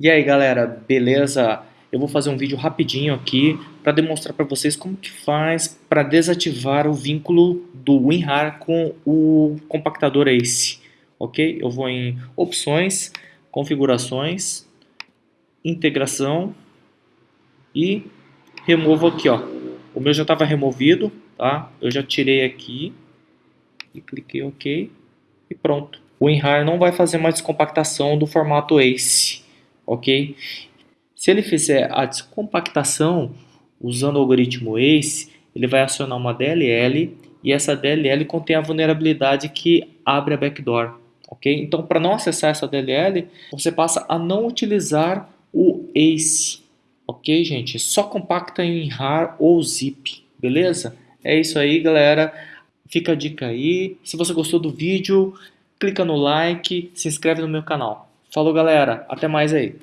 E aí galera, beleza? Eu vou fazer um vídeo rapidinho aqui para demonstrar para vocês como que faz para desativar o vínculo do WinRAR com o compactador ACE, ok? Eu vou em opções, configurações, integração e removo aqui, ó. O meu já estava removido, tá? Eu já tirei aqui e cliquei OK e pronto. O WinRAR não vai fazer mais descompactação do formato ACE ok? Se ele fizer a descompactação usando o algoritmo ACE, ele vai acionar uma DLL e essa DLL contém a vulnerabilidade que abre a backdoor, ok? Então, para não acessar essa DLL, você passa a não utilizar o ACE, ok, gente? Só compacta em RAR ou zip, beleza? É isso aí, galera. Fica a dica aí. Se você gostou do vídeo, clica no like, se inscreve no meu canal. Falou, galera. Até mais aí.